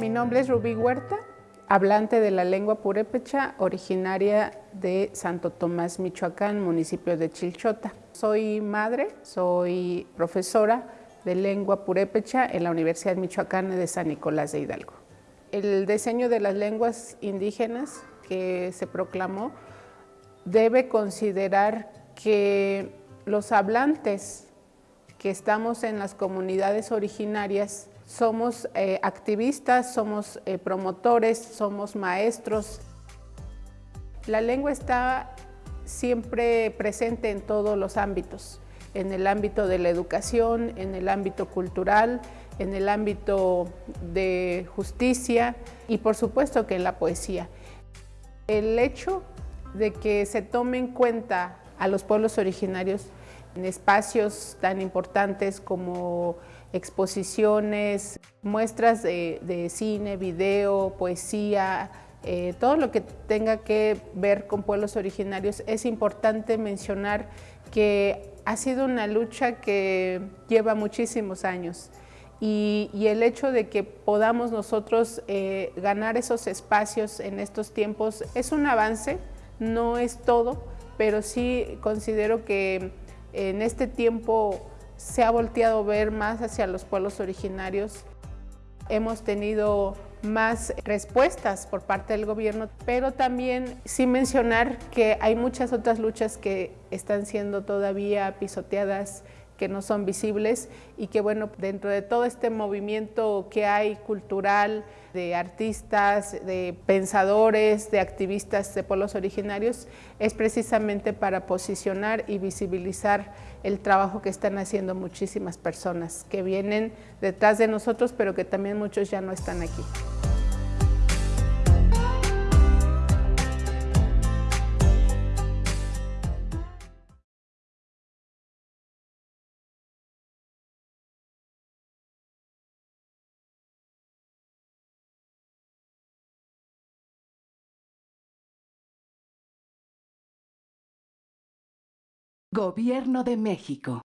Mi nombre es Rubí Huerta, hablante de la lengua purépecha, originaria de Santo Tomás, Michoacán, municipio de Chilchota. Soy madre, soy profesora de lengua purépecha en la Universidad Michoacana de San Nicolás de Hidalgo. El diseño de las lenguas indígenas que se proclamó debe considerar que los hablantes que estamos en las comunidades originarias somos eh, activistas, somos eh, promotores, somos maestros. La lengua está siempre presente en todos los ámbitos, en el ámbito de la educación, en el ámbito cultural, en el ámbito de justicia y por supuesto que en la poesía. El hecho de que se tome en cuenta a los pueblos originarios en espacios tan importantes como exposiciones, muestras de, cine, video, poesía, eh, todo lo que tenga que ver con pueblos originarios, es importante mencionar que ha sido una lucha que lleva muchísimos años y, el hecho de que podamos nosotros eh, ganar esos espacios en estos tiempos es un avance, no es todo, pero sí considero que en este tiempo se ha volteado ver más hacia los pueblos originarios. Hemos tenido más respuestas por parte del gobierno, pero también sin mencionar que hay muchas otras luchas que están siendo todavía pisoteadas que no son visibles y que bueno, dentro de todo este movimiento que hay cultural, de artistas, de pensadores, de activistas de pueblos originarios, es precisamente para posicionar y visibilizar el trabajo que están haciendo muchísimas personas que vienen detrás de nosotros, pero que también muchos ya no están aquí. Gobierno de México.